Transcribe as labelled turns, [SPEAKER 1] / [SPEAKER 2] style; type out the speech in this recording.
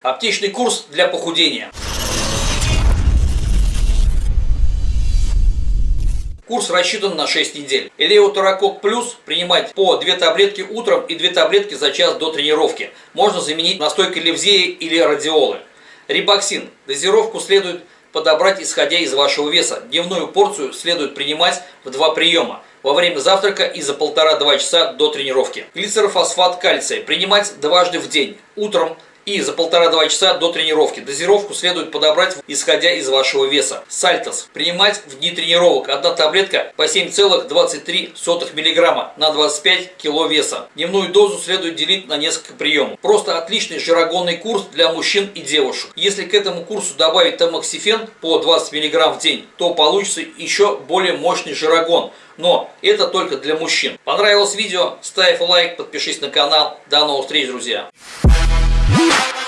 [SPEAKER 1] Аптечный курс для похудения. Курс рассчитан на 6 недель. Элеутерокок плюс принимать по 2 таблетки утром и 2 таблетки за час до тренировки. Можно заменить настойкой левзеи или радиолы. Рибоксин. Дозировку следует подобрать исходя из вашего веса. Дневную порцию следует принимать в два приема во время завтрака и за полтора-два часа до тренировки. Глицерофосфат кальция принимать дважды в день. Утром и за полтора-два часа до тренировки. Дозировку следует подобрать, исходя из вашего веса. Сальтос. Принимать в дни тренировок. Одна таблетка по 7,23 мг на 25 кг веса. Дневную дозу следует делить на несколько приемов. Просто отличный жирогонный курс для мужчин и девушек. Если к этому курсу добавить тамоксифен по 20 мг в день, то получится еще более мощный жирогон. Но это только для мужчин. Понравилось видео? Ставь лайк, подпишись на канал. До новых встреч, друзья! Yeah.